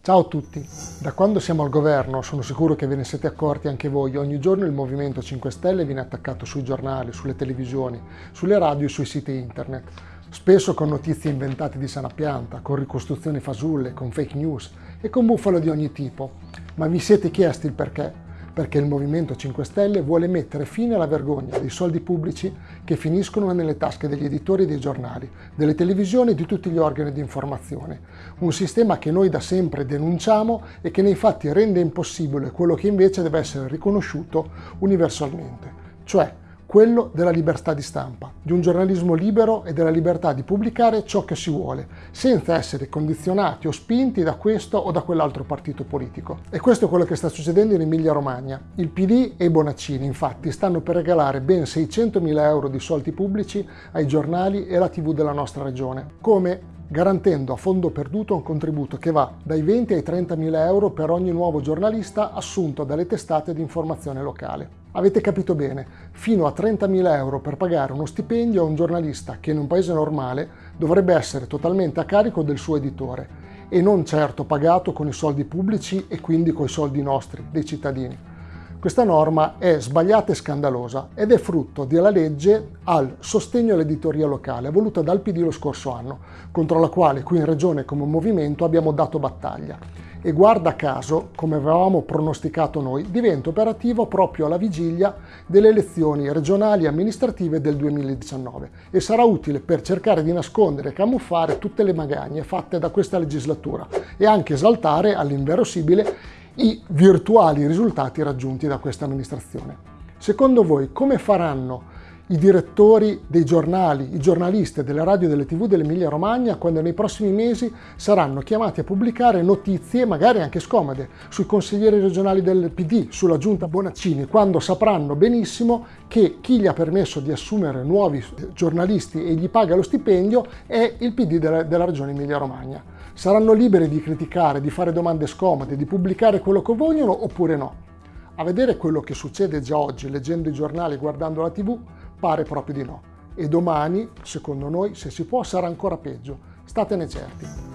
Ciao a tutti! Da quando siamo al governo, sono sicuro che ve ne siete accorti anche voi, ogni giorno il Movimento 5 Stelle viene attaccato sui giornali, sulle televisioni, sulle radio e sui siti internet. Spesso con notizie inventate di sana pianta, con ricostruzioni fasulle, con fake news e con bufalo di ogni tipo. Ma vi siete chiesti il perché? Perché il Movimento 5 Stelle vuole mettere fine alla vergogna dei soldi pubblici che finiscono nelle tasche degli editori dei giornali, delle televisioni e di tutti gli organi di informazione. Un sistema che noi da sempre denunciamo e che nei fatti rende impossibile quello che invece deve essere riconosciuto universalmente, cioè quello della libertà di stampa, di un giornalismo libero e della libertà di pubblicare ciò che si vuole, senza essere condizionati o spinti da questo o da quell'altro partito politico. E questo è quello che sta succedendo in Emilia-Romagna. Il PD e i Bonaccini, infatti, stanno per regalare ben 600.000 euro di soldi pubblici ai giornali e alla TV della nostra regione, come garantendo a fondo perduto un contributo che va dai 20 ai 30 mila euro per ogni nuovo giornalista assunto dalle testate di informazione locale. Avete capito bene, fino a 30.000 euro per pagare uno stipendio a un giornalista che in un paese normale dovrebbe essere totalmente a carico del suo editore e non certo pagato con i soldi pubblici e quindi con i soldi nostri, dei cittadini. Questa norma è sbagliata e scandalosa ed è frutto della legge al sostegno all'editoria locale voluta dal PD lo scorso anno, contro la quale qui in Regione come movimento abbiamo dato battaglia. E guarda caso, come avevamo pronosticato noi, diventa operativo proprio alla vigilia delle elezioni regionali e amministrative del 2019 e sarà utile per cercare di nascondere e camuffare tutte le magagne fatte da questa legislatura e anche esaltare all'inverosimile i virtuali risultati raggiunti da questa amministrazione. Secondo voi come faranno i direttori dei giornali, i giornalisti delle radio e delle tv dell'Emilia Romagna quando nei prossimi mesi saranno chiamati a pubblicare notizie, magari anche scomode, sui consiglieri regionali del PD, sulla giunta Bonaccini, quando sapranno benissimo che chi gli ha permesso di assumere nuovi giornalisti e gli paga lo stipendio è il PD della, della regione Emilia Romagna. Saranno liberi di criticare, di fare domande scomode, di pubblicare quello che vogliono oppure no? A vedere quello che succede già oggi leggendo i giornali guardando la tv, Pare proprio di no. E domani, secondo noi, se si può, sarà ancora peggio. Statene certi.